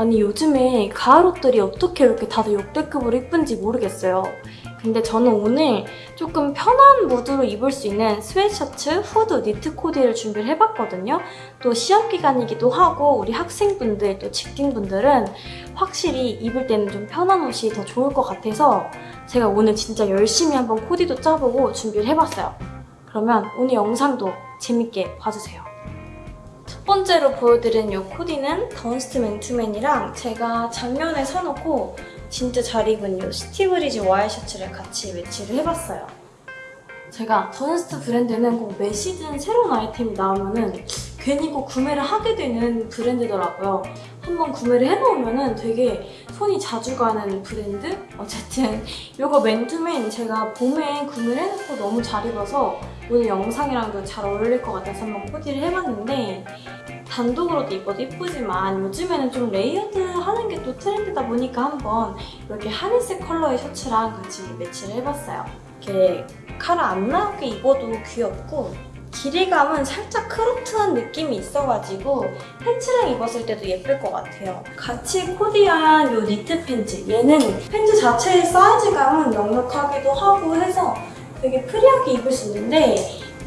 아니 요즘에 가을 옷들이 어떻게 이렇게 다들 역대급으로 이쁜지 모르겠어요. 근데 저는 오늘 조금 편한 무드로 입을 수 있는 스웨셔츠, 후드, 니트 코디를 준비를 해봤거든요. 또 시험 기간이기도 하고 우리 학생분들 또 직딩분들은 확실히 입을 때는 좀 편한 옷이 더 좋을 것 같아서 제가 오늘 진짜 열심히 한번 코디도 짜보고 준비를 해봤어요. 그러면 오늘 영상도 재밌게 봐주세요. 첫 번째로 보여드린 이 코디는 던스트 맨투맨이랑 제가 작년에 사놓고 진짜 잘 입은 이 스티브리지 와이셔츠를 같이 매치를 해봤어요. 제가 던스트 브랜드는 꼭 매 시즌 새로운 아이템이 나오면은 괜히 꼭 구매를 하게 되는 브랜드더라고요. 한번 구매를 해놓으면은 되게 손이 자주 가는 브랜드? 어쨌든 이거 맨투맨 제가 봄에 구매를 해놓고 너무 잘 입어서 오늘 영상이랑도 잘 어울릴 것 같아서 한번 코디를 해봤는데 단독으로도 입어도 이쁘지만 요즘에는 좀 layered 하는 게 또 트렌드다 보니까 한번 이렇게 하늘색 컬러의 셔츠랑 같이 매치를 해봤어요. 이렇게 카라 안 나오게 입어도 귀엽고 길이감은 살짝 cropped한 느낌이 있어가지고 팬츠랑 입었을 때도 예쁠 것 같아요. 같이 코디한 이 니트 팬츠 얘는 팬츠 자체의 사이즈감은 넉넉하기도 하고 해서 되게 free하게 입을 수 있는데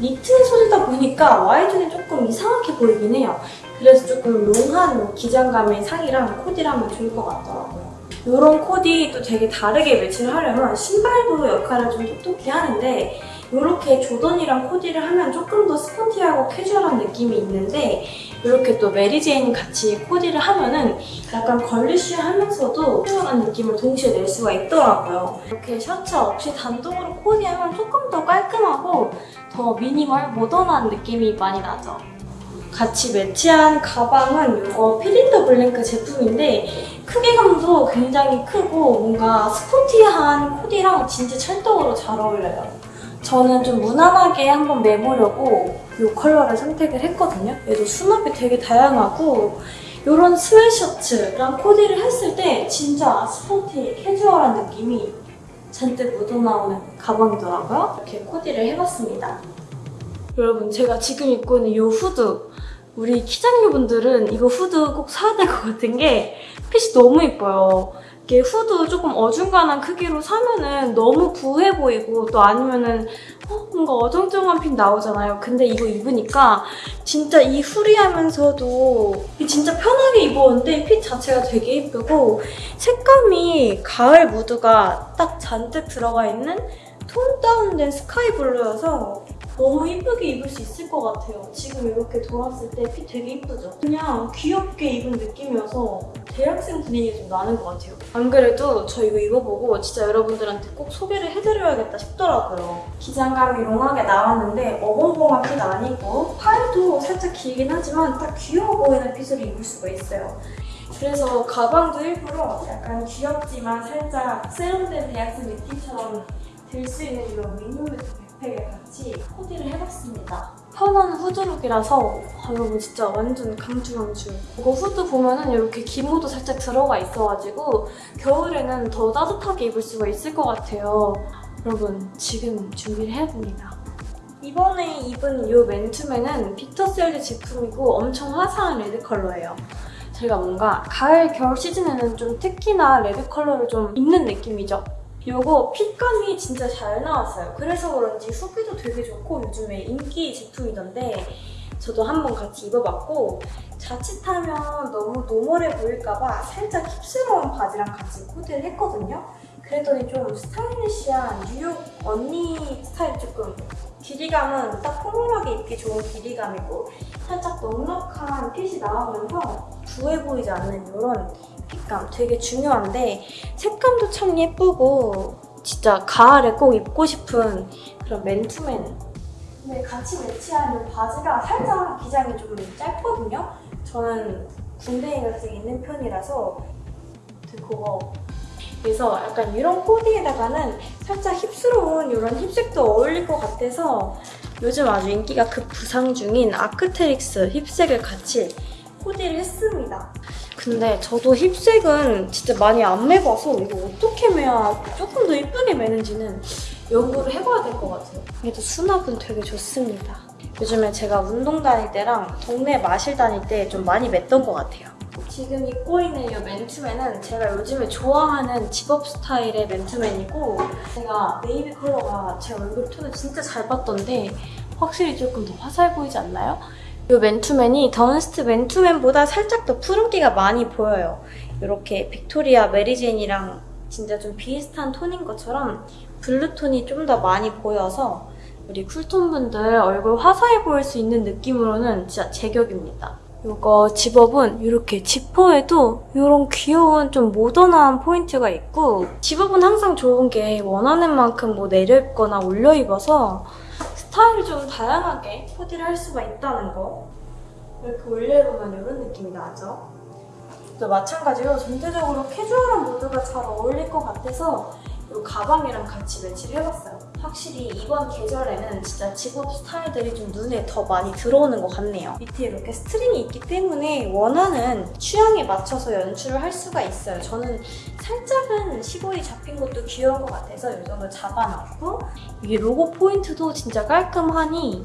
니트 소재다 보니까 wide는 조금 이상하게 보이긴 해요. 그래서 조금 long한 기장감의 상의랑 코디를 하면 좋을 것 같더라고요. 이런 코디 또 되게 다르게 매치를 하려면 신발도 역할을 좀 똑똑히 하는데 이렇게 조던이랑 코디를 하면 조금 더 스포티하고 캐주얼한 느낌이 있는데 이렇게 또 Mary Jane 같이 코디를 하면은 약간 girlish하면서도 캐주얼한 느낌을 동시에 낼 수가 있더라고요. 이렇게 셔츠 없이 단독으로 코디하면 조금 더 깔끔하고 더 미니멀, 모던한 느낌이 많이 나죠. 같이 매치한 가방은 이거 필인더블랭크 제품인데 크기감도 굉장히 크고 뭔가 스포티한 코디랑 진짜 찰떡으로 잘 어울려요. 저는 좀 무난하게 한번 매보려고 이 컬러를 선택을 했거든요. 얘도 수납이 되게 다양하고 이런 스웨셔츠랑 코디를 했을 때 진짜 스포티, 캐주얼한 느낌이 잔뜩 묻어나오는 가방이더라고요. 이렇게 코디를 해봤습니다. 여러분 제가 지금 입고 있는 이 후드 우리 키장녀분들은 이거 후드 꼭 사야 될 것 같은 게 핏이 너무 예뻐요. 이게 후드 조금 어중간한 크기로 사면은 너무 부해 보이고 또 아니면은 어, 뭔가 어정쩡한 핏 나오잖아요. 근데 이거 입으니까 진짜 이 후리하면서도 진짜 편하게 입었는데 핏 자체가 되게 예쁘고 색감이 가을 무드가 딱 잔뜩 들어가 있는 톤 다운된 스카이 블루여서 너무 이쁘게 입을 수 있을 것 같아요. 지금 이렇게 돌았을 때 핏 되게 이쁘죠? 그냥 귀엽게 입은 느낌이어서 대학생 분위기 좀 나는 것 같아요. 안 그래도 저 이거 입어보고 진짜 여러분들한테 꼭 소개를 해드려야겠다 싶더라고요. 기장감이 롱하게 나왔는데 어벙벙한 핏 아니고 팔도 살짝 길긴 하지만 딱 귀여워 보이는 핏으로 입을 수가 있어요. 그래서 가방도 일부러 약간 귀엽지만 살짝 세련된 대학생 느낌처럼 들 수 있는 이런 미니매트 backpack에 같이 코디를 해봤습니다. 편한 후드 look이라서 아, 여러분 진짜 완전 강추 강추. 이거 후드 보면은 이렇게 기모도 살짝 들어가 있어가지고 겨울에는 더 따뜻하게 입을 수가 있을 것 같아요. 여러분 지금 준비를 해봅니다. 이번에 입은 이 맨투맨은 빅터셀드 제품이고 엄청 화사한 레드 컬러예요. 제가 뭔가 가을, 겨울 시즌에는 좀 특히나 레드 컬러를 좀 입는 느낌이죠. 이거 fit감이 진짜 잘 나왔어요. 그래서 그런지 후기도 되게 좋고 요즘에 인기 제품이던데 저도 한번 같이 입어봤고 자칫하면 너무 normal해 보일까봐 살짝 hip스러운 바지랑 같이 코디를 했거든요. 그랬더니 좀 stylish한 뉴욕 언니 스타일 조금 길이감은 딱 formal하게 입기 좋은 길이감이고 살짝 넉넉한 핏이 나오면서 부해 보이지 않는 이런 핏감 되게 중요한데 색감도 참 예쁘고 진짜 가을에 꼭 입고 싶은 그런 맨투맨 근데 같이 매치하는 바지가 살짝 기장이 좀 짧거든요? 저는 군대에 가서 있는 편이라서 그거 그래서 약간 이런 코디에다가는 살짝 힙스러운 이런 힙색도 어울릴 것 같아서 요즘 아주 인기가 급부상 중인 아크테릭스 힙색을 같이 코디를 했습니다. 근데 저도 힙색은 진짜 많이 안 매봐서 이거 어떻게 매야 조금 더 예쁘게 매는지는 연구를 해봐야 될 것 같아요. 그래도 수납은 되게 좋습니다. 요즘에 제가 운동 다닐 때랑 동네 마실 다닐 때 좀 많이 맸던 것 같아요. 지금 입고 있는 이 맨투맨은 제가 요즘에 좋아하는 집업 스타일의 맨투맨이고 제가 네이비 컬러가 제 얼굴 톤을 진짜 잘 받던데 확실히 조금 더 화사해 보이지 않나요? 이 맨투맨이 더언스트 맨투맨보다 살짝 더 푸른기가 많이 보여요. 이렇게 빅토리아 Mary Jane이랑 진짜 좀 비슷한 톤인 것처럼 블루톤이 좀 더 많이 보여서 우리 cool tone 분들 얼굴 화사해 보일 수 있는 느낌으로는 진짜 제격입니다. 이거 zip-up은 이렇게 지퍼에도 이런 귀여운 좀 모던한 포인트가 있고 zip-up은 항상 좋은 게 원하는 만큼 뭐 내려입거나 올려입어서 스타일을 좀 다양하게 코디를 할 수가 있다는 거 이렇게 올려입으면 이런 느낌이 나죠? 또 마찬가지로 전체적으로 캐주얼한 무드가 잘 어울릴 것 같아서 이 가방이랑 같이 매치를 해봤어요. 확실히 이번 계절에는 진짜 집업 스타일들이 좀 눈에 더 많이 들어오는 것 같네요. 밑에 이렇게 string이 있기 때문에 원하는 취향에 맞춰서 연출을 할 수가 있어요. 저는 살짝은 셔링이 잡힌 것도 귀여운 것 같아서 이 정도 잡아놨고 이게 로고 포인트도 진짜 깔끔하니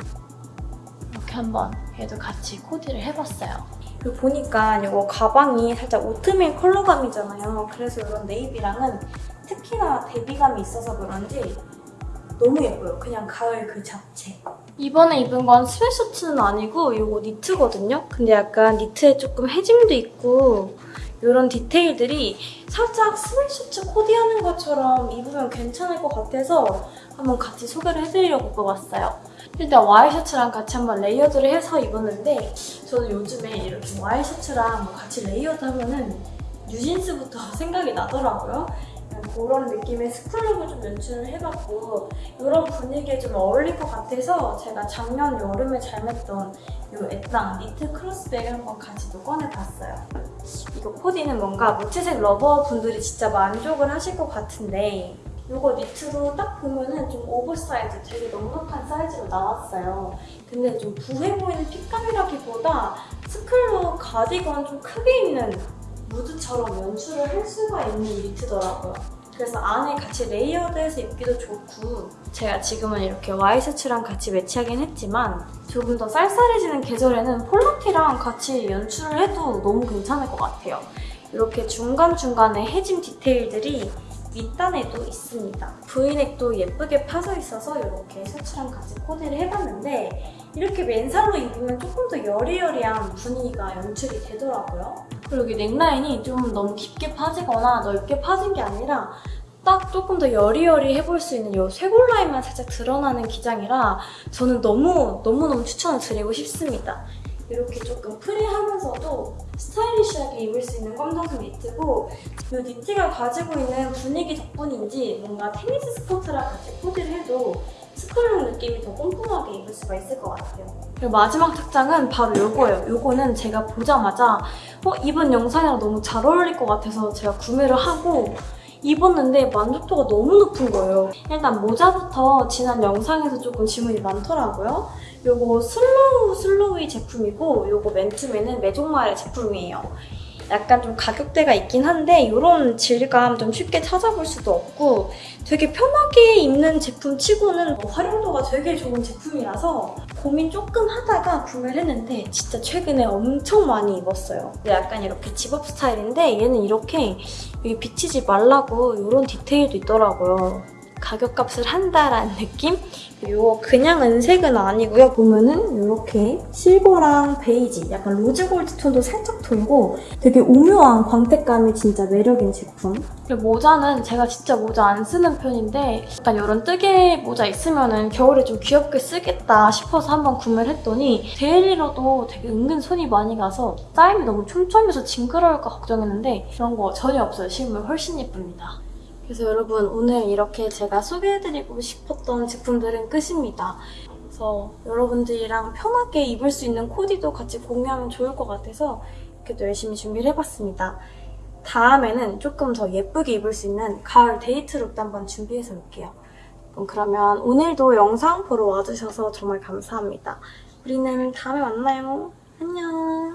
이렇게 한번 얘도 같이 코디를 해봤어요. 그리고 보니까 이거 가방이 살짝 오트밀 컬러감이잖아요. 그래서 이런 네이비랑은 특히나 대비감이 있어서 그런지 너무 예뻐요. 그냥 가을 그 자체. 이번에 입은 건 스웨셔츠는 아니고 이거 니트거든요. 근데 약간 니트에 조금 해짐도 있고 이런 디테일들이 살짝 스웨셔츠 코디하는 것처럼 입으면 괜찮을 것 같아서 한번 같이 소개를 해드리려고 입어봤어요. 일단 와이셔츠랑 같이 한번 layered를 해서 입었는데 저는 요즘에 이렇게 와이셔츠랑 뭐 같이 layered 하면은 뉴진스부터 생각이 나더라고요. 그런 느낌의 school look을 좀 연출을 해봤고 이런 분위기에 좀 어울릴 것 같아서 제가 작년 여름에 잘 맸던 이 애땅 니트 cross bag을 한번 같이 또 꺼내봤어요. 이거 코디는 뭔가 무채색 lover 분들이 진짜 만족을 하실 것 같은데 이거 니트로 딱 보면은 좀 오버사이즈, 되게 넉넉한 사이즈로 나왔어요. 근데 좀 부해 보이는 fit감이라기보다 스쿨룩 가디건 좀 크게 입는 무드처럼 연출을 할 수가 있는 니트더라고요. 그래서 안에 같이 layered해서 입기도 좋고 제가 지금은 이렇게 와이셔츠랑 같이 매치하긴 했지만 조금 더 쌀쌀해지는 계절에는 폴라티랑 같이 연출을 해도 너무 괜찮을 것 같아요. 이렇게 중간중간에 해짐 디테일들이 밑단에도 있습니다. 브이넥도 예쁘게 파져 있어서 이렇게 셔츠랑 같이 코디를 해봤는데 이렇게 맨살로 입으면 조금 더 여리여리한 분위기가 연출이 되더라고요. 그리고 이 넥라인이 좀 너무 깊게 파지거나 넓게 파진 게 아니라 딱 조금 더 여리여리 해 볼 수 있는 이 쇄골 라인만 살짝 드러나는 기장이라 저는 너무 너무너무 추천을 드리고 싶습니다. 이렇게 조금 free하면서도 stylish하게 입을 수 있는 검정색 니트고 이 니트가 가지고 있는 분위기 덕분인지 뭔가 테니스 스커트랑 같이 코디를 해도 스쿨룩 느낌이 더 꼼꼼하게 입을 수가 있을 것 같아요. 그리고 마지막 착장은 바로 이거예요. 이거는 제가 보자마자 어, 이번 영상이랑 너무 잘 어울릴 것 같아서 제가 구매를 하고 입었는데 만족도가 너무 높은 거예요. 일단 모자부터 지난 영상에서 조금 질문이 많더라고요. 요거 슬로우 슬로우의 제품이고 요거 맨투맨은 메종마의 제품이에요. 약간 좀 가격대가 있긴 한데 이런 질감 좀 쉽게 찾아볼 수도 없고 되게 편하게 입는 제품 치고는 활용도가 되게 좋은 제품이라서 고민 조금 하다가 구매를 했는데 진짜 최근에 엄청 많이 입었어요. 약간 이렇게 집업 스타일인데 얘는 이렇게 여기 비치지 말라고 이런 디테일도 있더라고요. 가격값을 한다라는 느낌? 이거 그냥 은색은 아니고요. 보면은 이렇게 실버랑 베이지, 약간 rose gold 톤도 살짝 돌고 되게 오묘한 광택감이 진짜 매력인 제품. 그리고 모자는 제가 진짜 모자 안 쓰는 편인데 약간 이런 뜨개 모자 있으면 은 겨울에 좀 귀엽게 쓰겠다 싶어서 한번 구매를 했더니 daily로도 되게 은근 손이 많이 가서 짜임이 너무 촘촘해서 징그러울까 걱정했는데 그런 거 전혀 없어요. 신으면 훨씬 예쁩니다. 그래서 여러분 오늘 이렇게 제가 소개해드리고 싶었던 제품들은 끝입니다. 그래서 여러분들이랑 편하게 입을 수 있는 코디도 같이 공유하면 좋을 것 같아서 또 열심히 준비를 해봤습니다. 다음에는 조금 더 예쁘게 입을 수 있는 가을 데이트 룩도 한번 준비해서 올게요. 그럼 그러면 오늘도 영상 보러 와주셔서 정말 감사합니다. 우리는 다음에 만나요. 안녕.